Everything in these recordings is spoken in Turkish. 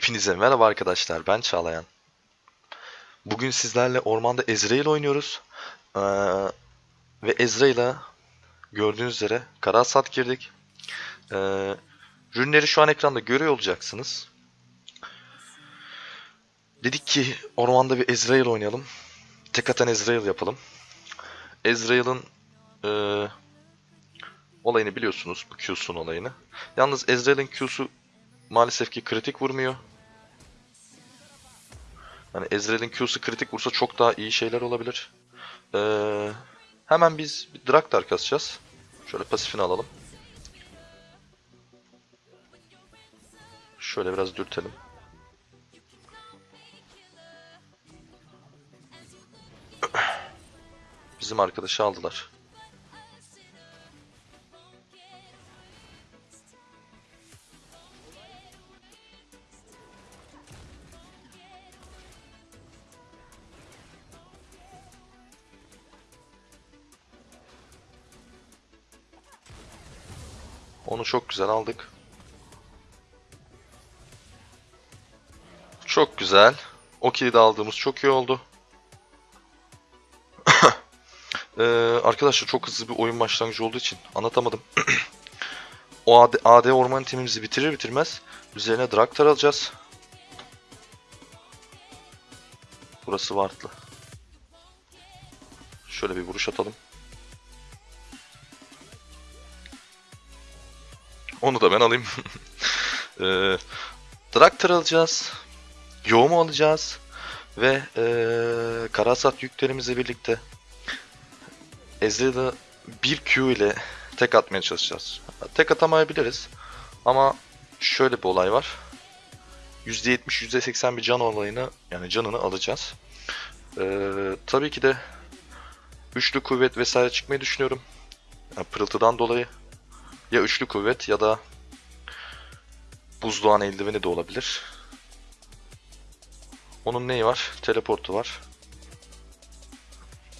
Hepinize merhaba arkadaşlar, ben Çağlayan. Bugün sizlerle ormanda Ezreal oynuyoruz. Ee, ve Ezreal'a gördüğünüz üzere Karasat girdik. Ee, ürünleri şu an ekranda görüyor olacaksınız. Dedik ki ormanda bir Ezreal oynayalım. Tek atan Ezreal yapalım. Ezreal'ın ee, olayını biliyorsunuz, bu Q'sun olayını. Yalnız Ezreal'ın Q'su maalesef ki kritik vurmuyor. Hani Ezreal'in Q'su kritik vursa çok daha iyi şeyler olabilir. Ee, hemen biz bir Draktar kasacağız. Şöyle pasifini alalım. Şöyle biraz dürtelim. Bizim arkadaşı aldılar. Onu çok güzel aldık. Çok güzel. O kilidi aldığımız çok iyi oldu. ee, arkadaşlar çok hızlı bir oyun başlangıcı olduğu için anlatamadım. o AD, AD orman timimizi bitirir bitirmez üzerine Draktar alacağız. Burası Wardlı. Şöyle bir vuruş atalım. Onu da ben alayım. ee, Draktar alacağız. Yoğumu alacağız. Ve ee, Karasat yüklerimizle birlikte Ezreal'ı bir Q ile tek atmaya çalışacağız. Tek atamayabiliriz. Ama şöyle bir olay var. %70, %80 bir can olayını yani canını alacağız. Ee, tabii ki de üçlü kuvvet vesaire çıkmayı düşünüyorum. Yani pırıltıdan dolayı ya üçlü kuvvet ya da buzdoğan eldiveni de olabilir. Onun neyi var? Teleportu var.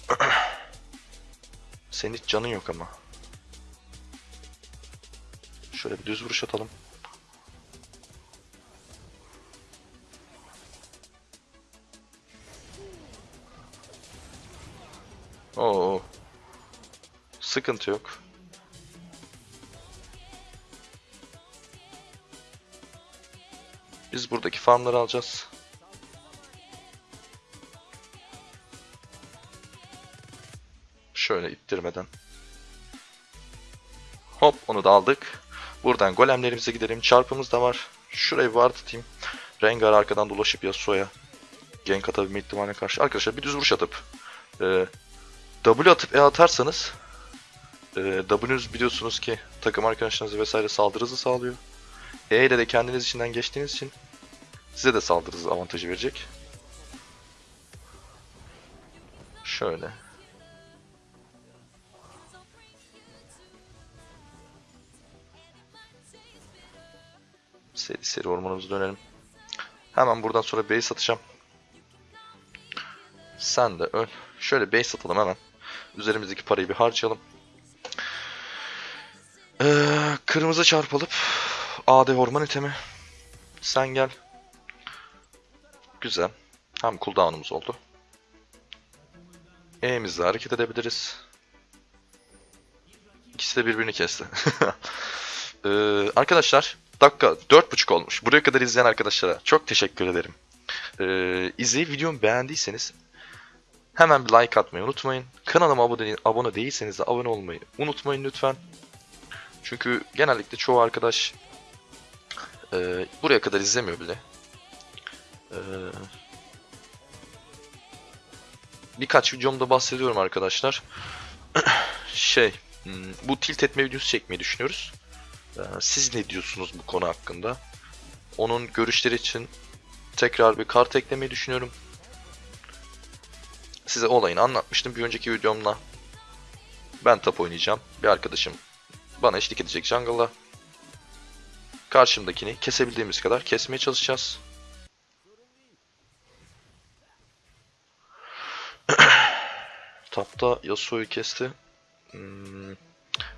Senin hiç canın yok ama. Şöyle bir düz vuruş atalım. Oo. Sıkıntı yok. Biz buradaki farmları alacağız. Şöyle ittirmeden. Hop onu da aldık. Buradan golemlerimize gidelim. Çarpımız da var. Şurayı ward atayım. Rengar arkadan dolaşıp Yasuo'ya gank atabilme ihtimaline karşı. Arkadaşlar bir düz vuruş atıp e, W atıp E atarsanız e, W'nüz biliyorsunuz ki takım arkadaşlarınızı vesaire saldırı hızı sağlıyor. E ile de kendiniz içinden geçtiğiniz için size de saldırı hızı avantajı verecek. Şöyle. Seri seri ormanımıza dönelim. Hemen buradan sonra base atacağım. Sen de öl. Şöyle base atalım hemen. Üzerimizdeki parayı bir harcayalım. Ee, kırmızı çarpalıp AD orman itemi. Sen gel. Güzel. Hem cooldown'umuz oldu. E'mizle hareket edebiliriz. İkisi de birbirini kesti. ee, arkadaşlar dakika 4.5 olmuş. Buraya kadar izleyen arkadaşlara çok teşekkür ederim. Ee, izleyip videomu beğendiyseniz hemen bir like atmayı unutmayın. Kanalıma abone, abone değilseniz de abone olmayı unutmayın lütfen. Çünkü genellikle çoğu arkadaş e, buraya kadar izlemiyor bile. E, birkaç videomda bahsediyorum arkadaşlar. şey, hmm, bu tilt etme videosu çekmeyi düşünüyoruz. E, siz ne diyorsunuz bu konu hakkında? Onun görüşleri için tekrar bir kart eklemeyi düşünüyorum. Size olayını anlatmıştım bir önceki videomda. Ben top oynayacağım. Bir arkadaşım bana eşlik edecek jungle'da. Karşımdakini kesebildiğimiz kadar kesmeye çalışacağız. Tapta Yasuo'yu kesti. Hmm,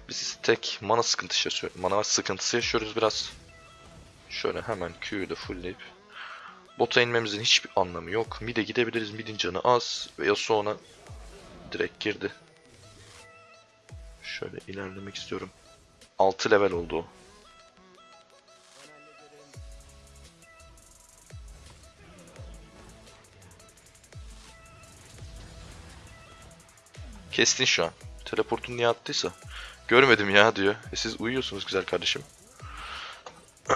biz tek mana sıkıntısı yaşıyoruz. Mana sıkıntısı yaşıyoruz biraz. Şöyle hemen Q'yu da fullleyip Bota inmemizin hiçbir anlamı yok. Mid'e gidebiliriz. Mid'in canı az. Ve Yasuo'na direkt girdi. Şöyle ilerlemek istiyorum. 6 level oldu o. Kestin şu an. Teleportun niye attıysa. Görmedim ya diyor. E siz uyuyorsunuz güzel kardeşim.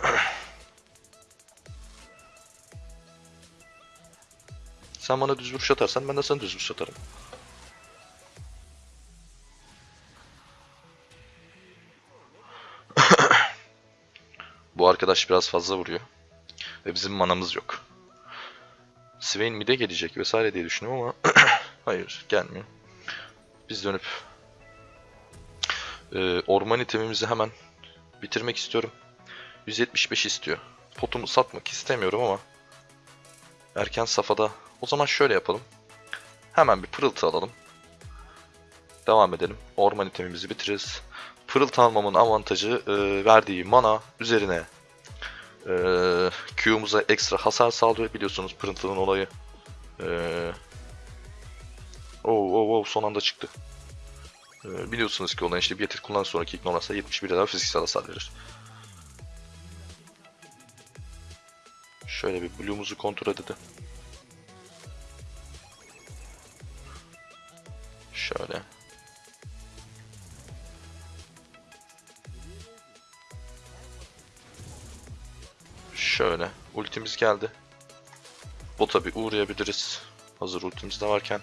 Sen bana düz vuruş atarsan ben de sana düz vuruş atarım. Bu arkadaş biraz fazla vuruyor. Ve bizim manamız yok. Swain mid'e gelecek vesaire diye düşünüyorum ama hayır gelmiyor. Biz dönüp e, orman itemimizi hemen bitirmek istiyorum. 175 istiyor. Potumu satmak istemiyorum ama erken safhada o zaman şöyle yapalım. Hemen bir pırıltı alalım. Devam edelim. Orman itemimizi bitiririz. Pırıltı almamın avantajı e, verdiği mana üzerine e, Q'muza ekstra hasar sağlıyor. Biliyorsunuz pırıltının olayı. E, oh, oh, oh, son anda çıktı. E, biliyorsunuz ki olan işte bir yetir kullan sonraki ignoransa 71 daha fiziksel hasar verir. Şöyle bir Blue'umuzu kontrol edelim. Şöyle. Şöyle. Ultimiz geldi. Bota bir uğrayabiliriz. Hazır ultimiz de varken.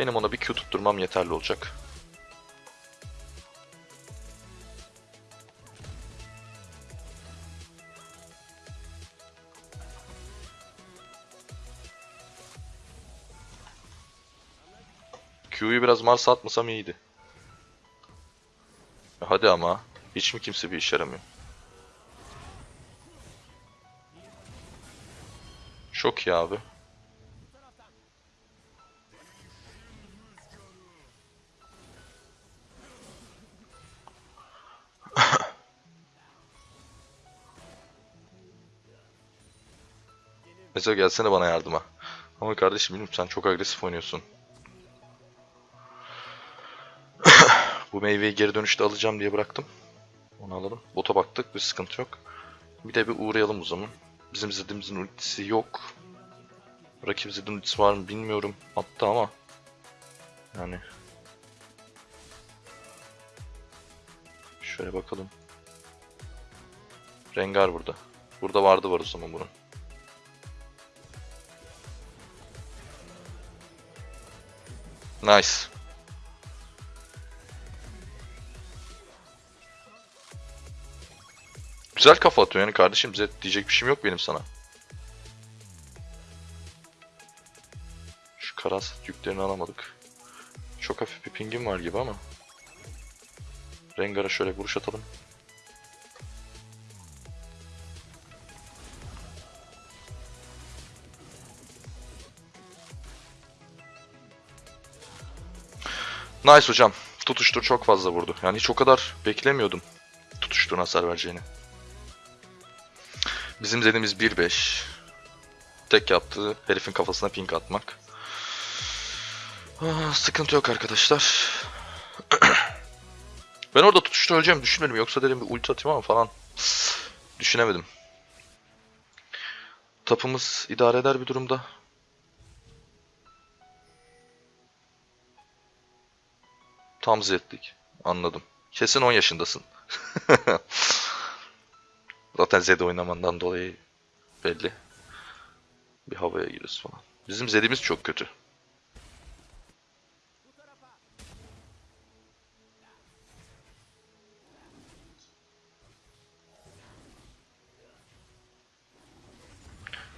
Benim ona bir Q tutturmam yeterli olacak. Q'yu biraz Mars'a atmasam iyiydi. Hadi ama. Hiç mi kimse bir işe yaramıyor? Çok iyi abi. Mesela gelsene bana yardıma. Ama kardeşim bilmiyorum sen çok agresif oynuyorsun. Bu meyveyi geri dönüşte alacağım diye bıraktım. Onu alalım. Bota baktık bir sıkıntı yok. Bir de bir uğrayalım o zaman. Bizim Zed'imizin ultisi yok. Rakip Zed'in ultisi var mı bilmiyorum. Attı ama. Yani. Şöyle bakalım. Rengar burada. Burada vardı var o zaman bunun. Nice. Güzel kafa atıyor yani kardeşim. Zed diyecek bir şeyim yok benim sana. Şu karas yüklerini alamadık. Çok hafif bir pingim var gibi ama. Rengar'a şöyle vuruş atalım. Nice hocam. Tutuştur çok fazla vurdu. Yani hiç o kadar beklemiyordum tutuştuğun hasar vereceğini. Bizim zedimiz 1-5. Tek yaptığı herifin kafasına pink atmak. Ah, sıkıntı yok arkadaşlar. ben orada tutuşta öleceğimi düşünmedim. Yoksa dedim bir ulti atayım ama falan. Düşünemedim. Tapımız idare eder bir durumda. Tam zedlik. Anladım. Kesin 10 yaşındasın. Zaten Zed oynamandan dolayı belli. Bir havaya giriyoruz falan. Bizim Zed'imiz çok kötü.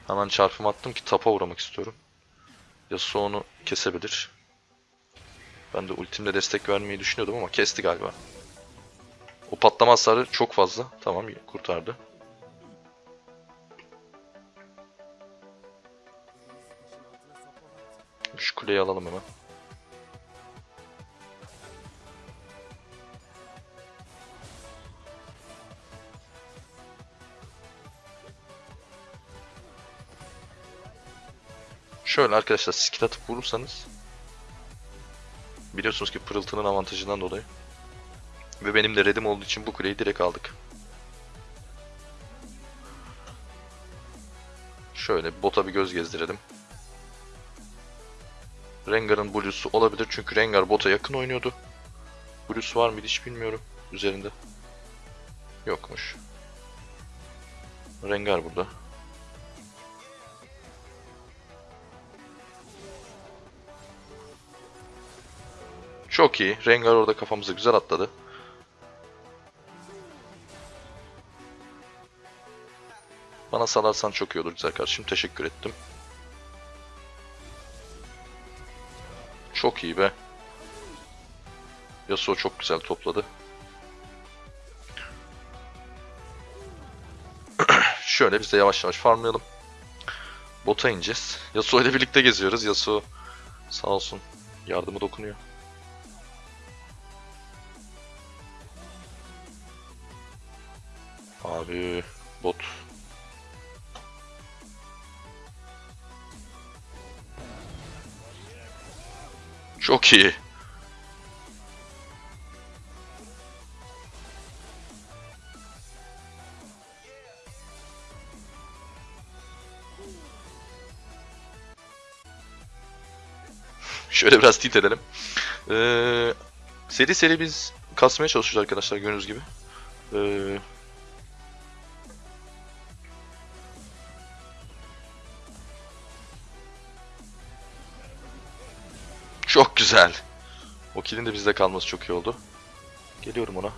Hemen çarpım attım ki tapa uğramak istiyorum. Yasuo onu kesebilir. Ben de ultimle destek vermeyi düşünüyordum ama kesti galiba. O patlama hasarı çok fazla. Tamam kurtardı. Şu kuleyi alalım hemen. Şöyle arkadaşlar skit atıp vurursanız biliyorsunuz ki pırıltının avantajından dolayı ve benim de redim olduğu için bu kuleyi direkt aldık. Şöyle bota bir göz gezdirelim. Rengar'ın Blue'su olabilir çünkü Rengar bota yakın oynuyordu. Blue'su var mıydı hiç bilmiyorum üzerinde. Yokmuş. Rengar burada. Çok iyi. Rengar orada kafamıza güzel atladı. Bana salarsan çok iyi olur güzel kardeşim. Teşekkür ettim. Çok iyi be. Yasuo çok güzel topladı. Şöyle biz de yavaş yavaş farmlayalım. Bota ineceğiz. Yasuo ile birlikte geziyoruz. Yasuo sağ olsun yardımı dokunuyor. Abi bot. Çok iyi. Şöyle biraz tilt edelim. Ee, seri seri biz kasmaya çalışıyoruz arkadaşlar gördüğünüz gibi. Ee, güzel. O kill'in de bizde kalması çok iyi oldu. Geliyorum ona.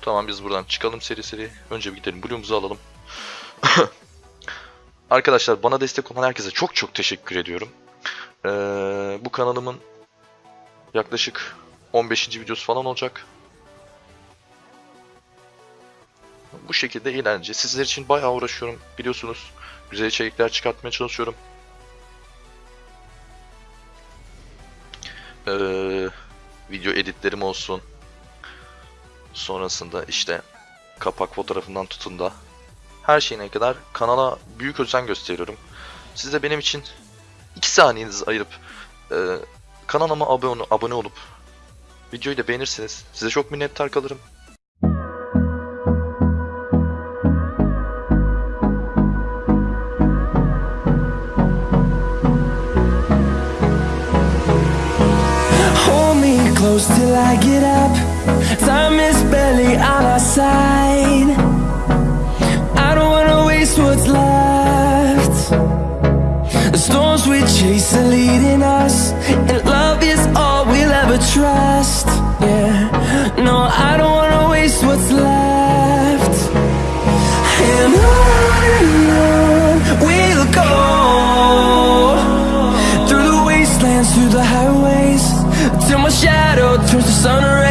Tamam biz buradan çıkalım seri seri. Önce bir gidelim Blue'umuzu alalım. Arkadaşlar bana destek olan herkese çok çok teşekkür ediyorum. Ee, bu kanalımın yaklaşık 15. videosu falan olacak. Bu şekilde eğlence. Sizler için bayağı uğraşıyorum biliyorsunuz. Güzel içerikler çıkartmaya çalışıyorum. Ee, video editlerim olsun. Sonrasında işte kapak fotoğrafından tutun da her şeyine kadar kanala büyük özen gösteriyorum. Siz de benim için 2 saniyenizi ayırıp e, kanalıma abone, abone olup videoyu da beğenirseniz size çok minnettar kalırım. Close till I get up. Time is barely on our side. I don't wanna waste what's left. The storms we chase are leading us, and love is all we'll ever trust. Yeah, no, I don't wanna waste what's left. sunrise